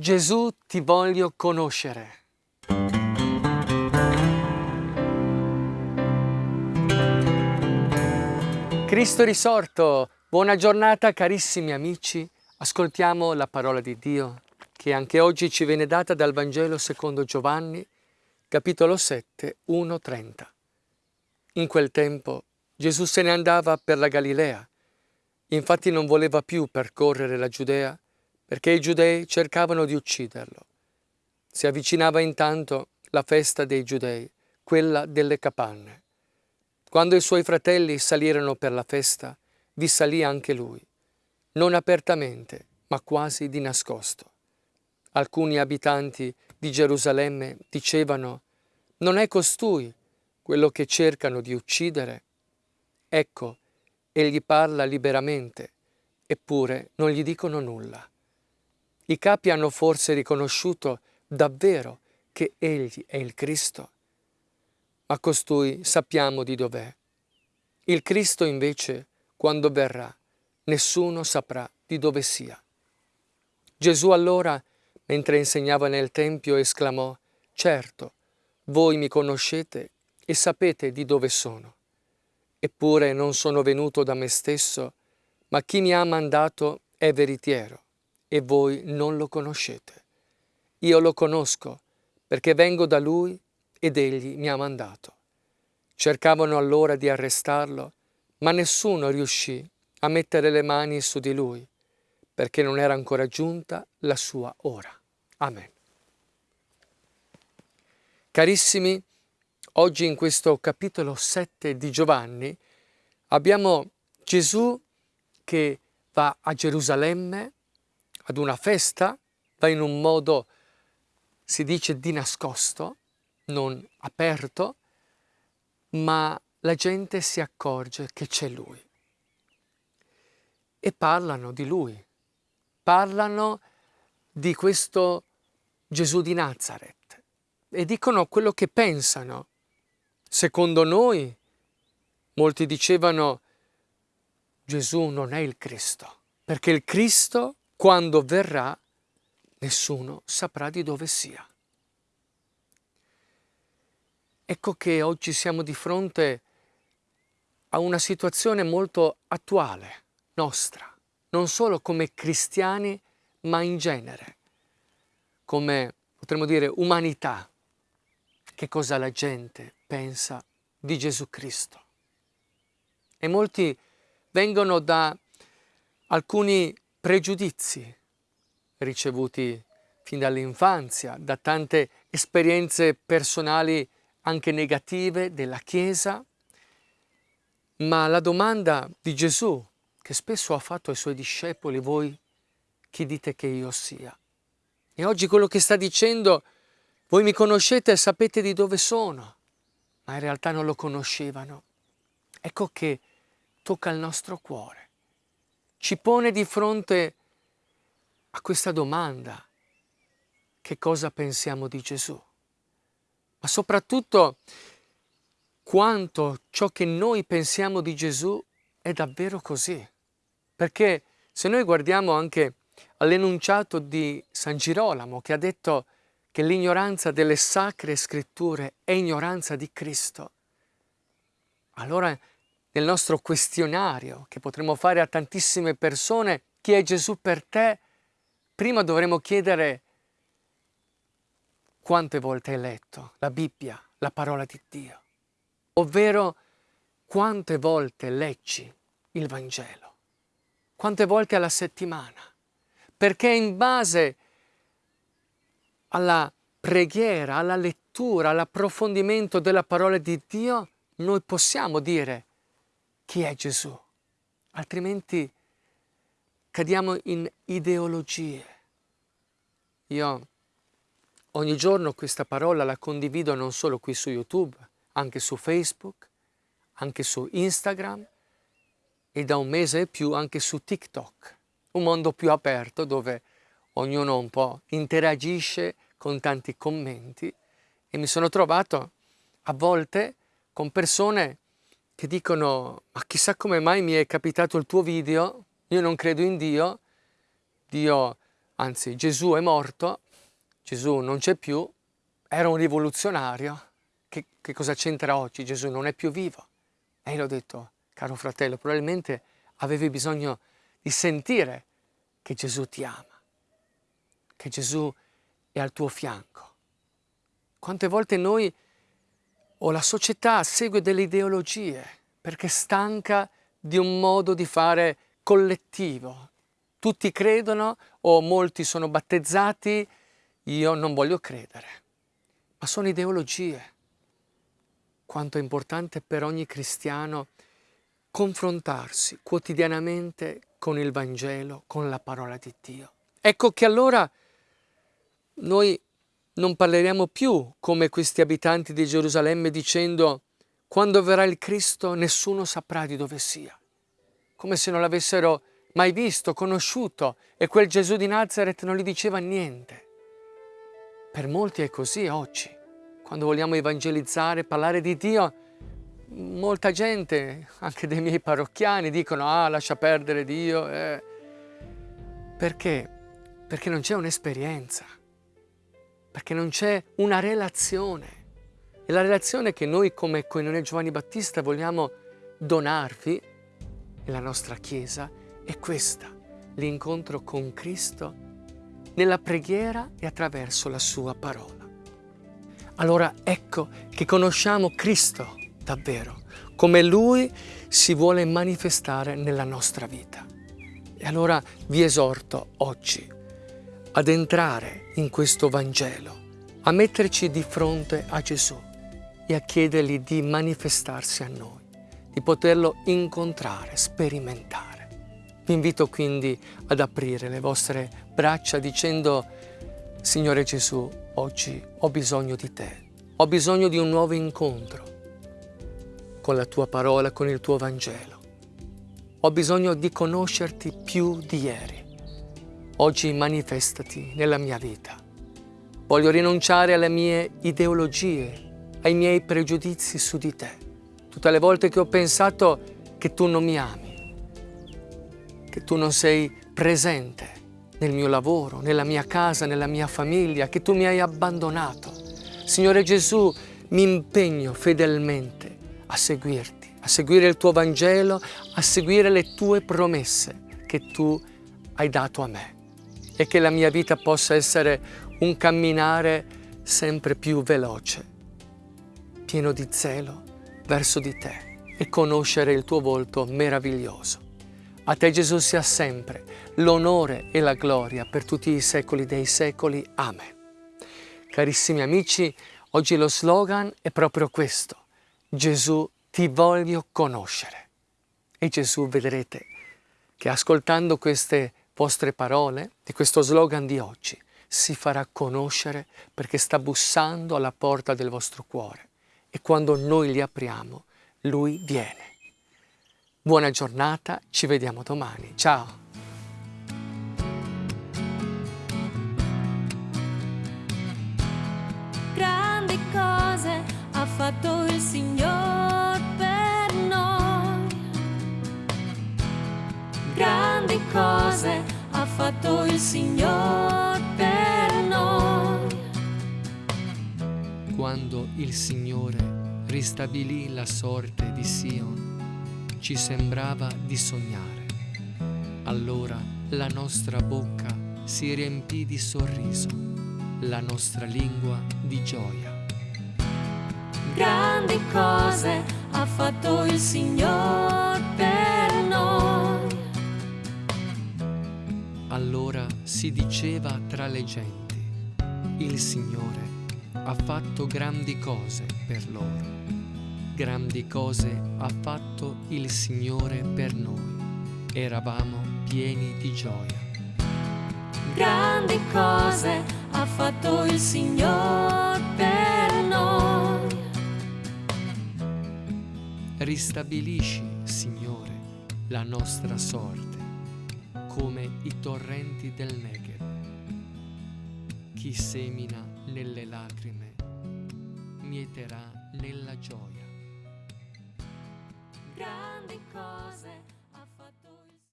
Gesù ti voglio conoscere. Cristo risorto, buona giornata carissimi amici, ascoltiamo la parola di Dio che anche oggi ci viene data dal Vangelo secondo Giovanni, capitolo 7, 1-30. In quel tempo Gesù se ne andava per la Galilea, infatti non voleva più percorrere la Giudea perché i giudei cercavano di ucciderlo. Si avvicinava intanto la festa dei giudei, quella delle capanne. Quando i suoi fratelli salirono per la festa, vi salì anche lui, non apertamente, ma quasi di nascosto. Alcuni abitanti di Gerusalemme dicevano, non è costui quello che cercano di uccidere? Ecco, egli parla liberamente, eppure non gli dicono nulla. I capi hanno forse riconosciuto davvero che egli è il Cristo? ma costui sappiamo di dov'è. Il Cristo invece, quando verrà, nessuno saprà di dove sia. Gesù allora, mentre insegnava nel Tempio, esclamò, Certo, voi mi conoscete e sapete di dove sono. Eppure non sono venuto da me stesso, ma chi mi ha mandato è veritiero, e voi non lo conoscete. Io lo conosco, perché vengo da lui ed egli mi ha mandato. Cercavano allora di arrestarlo, ma nessuno riuscì a mettere le mani su di lui, perché non era ancora giunta la sua ora. Amen. Carissimi, oggi in questo capitolo 7 di Giovanni abbiamo Gesù che va a Gerusalemme ad una festa, va in un modo, si dice, di nascosto, non aperto, ma la gente si accorge che c'è lui. E parlano di lui, parlano di questo Gesù di Nazareth e dicono quello che pensano. Secondo noi, molti dicevano, Gesù non è il Cristo, perché il Cristo, quando verrà, nessuno saprà di dove sia. Ecco che oggi siamo di fronte a una situazione molto attuale, nostra, non solo come cristiani, ma in genere, come potremmo dire umanità. Che cosa la gente pensa di Gesù Cristo? E molti vengono da alcuni pregiudizi ricevuti fin dall'infanzia, da tante esperienze personali anche negative della Chiesa, ma la domanda di Gesù che spesso ha fatto ai suoi discepoli, voi chi dite che io sia? E oggi quello che sta dicendo, voi mi conoscete e sapete di dove sono, ma in realtà non lo conoscevano. Ecco che tocca il nostro cuore, ci pone di fronte a questa domanda, che cosa pensiamo di Gesù? ma soprattutto quanto ciò che noi pensiamo di Gesù è davvero così. Perché se noi guardiamo anche all'enunciato di San Girolamo che ha detto che l'ignoranza delle sacre scritture è ignoranza di Cristo, allora nel nostro questionario che potremmo fare a tantissime persone, chi è Gesù per te, prima dovremmo chiedere quante volte hai letto la Bibbia, la parola di Dio? Ovvero quante volte leggi il Vangelo? Quante volte alla settimana? Perché in base alla preghiera, alla lettura, all'approfondimento della parola di Dio, noi possiamo dire chi è Gesù. Altrimenti cadiamo in ideologie. Io Ogni giorno questa parola la condivido non solo qui su YouTube, anche su Facebook, anche su Instagram e da un mese e più anche su TikTok, un mondo più aperto dove ognuno un po' interagisce con tanti commenti e mi sono trovato a volte con persone che dicono ma chissà come mai mi è capitato il tuo video, io non credo in Dio, Dio anzi Gesù è morto, Gesù non c'è più, era un rivoluzionario, che, che cosa c'entra oggi? Gesù non è più vivo. E io ho detto, caro fratello, probabilmente avevi bisogno di sentire che Gesù ti ama, che Gesù è al tuo fianco. Quante volte noi o la società segue delle ideologie perché è stanca di un modo di fare collettivo. Tutti credono o molti sono battezzati, io non voglio credere. Ma sono ideologie. Quanto è importante per ogni cristiano confrontarsi quotidianamente con il Vangelo, con la parola di Dio. Ecco che allora noi non parleremo più come questi abitanti di Gerusalemme dicendo quando verrà il Cristo nessuno saprà di dove sia, come se non l'avessero mai visto, conosciuto e quel Gesù di Nazareth non gli diceva niente. Per molti è così oggi. Quando vogliamo evangelizzare, parlare di Dio, molta gente, anche dei miei parrocchiani, dicono ah lascia perdere Dio. Eh. Perché? Perché non c'è un'esperienza, perché non c'è una relazione. E la relazione che noi come Coinonia Giovanni Battista vogliamo donarvi nella nostra Chiesa è questa, l'incontro con Cristo nella preghiera e attraverso la sua parola. Allora ecco che conosciamo Cristo davvero, come Lui si vuole manifestare nella nostra vita. E allora vi esorto oggi ad entrare in questo Vangelo, a metterci di fronte a Gesù e a chiedergli di manifestarsi a noi, di poterlo incontrare, sperimentare. Vi invito quindi ad aprire le vostre braccia dicendo Signore Gesù, oggi ho bisogno di te, ho bisogno di un nuovo incontro con la tua parola, con il tuo Vangelo. Ho bisogno di conoscerti più di ieri. Oggi manifestati nella mia vita. Voglio rinunciare alle mie ideologie, ai miei pregiudizi su di te. Tutte le volte che ho pensato che tu non mi ami, che tu non sei presente nel mio lavoro, nella mia casa, nella mia famiglia, che tu mi hai abbandonato. Signore Gesù, mi impegno fedelmente a seguirti, a seguire il tuo Vangelo, a seguire le tue promesse che tu hai dato a me e che la mia vita possa essere un camminare sempre più veloce, pieno di zelo verso di te e conoscere il tuo volto meraviglioso. A te Gesù sia sempre l'onore e la gloria per tutti i secoli dei secoli. Amen. Carissimi amici, oggi lo slogan è proprio questo. Gesù ti voglio conoscere. E Gesù vedrete che ascoltando queste vostre parole, di questo slogan di oggi, si farà conoscere perché sta bussando alla porta del vostro cuore e quando noi gli apriamo, Lui viene. Buona giornata, ci vediamo domani. Ciao! fatto il Signore cose ha fatto il Signore per noi. Quando il Signore ristabilì la sorte di Sion, ci sembrava di sognare. Allora la nostra bocca si riempì di sorriso, la nostra lingua di gioia grandi cose ha fatto il Signore per Allora si diceva tra le genti, il Signore ha fatto grandi cose per loro. Grandi cose ha fatto il Signore per noi. Eravamo pieni di gioia. Grandi cose ha fatto il Signore per noi. Ristabilisci, Signore, la nostra sorte, come i torrenti del Negev. Chi semina nelle lacrime, mieterà nella gioia. Grandi cose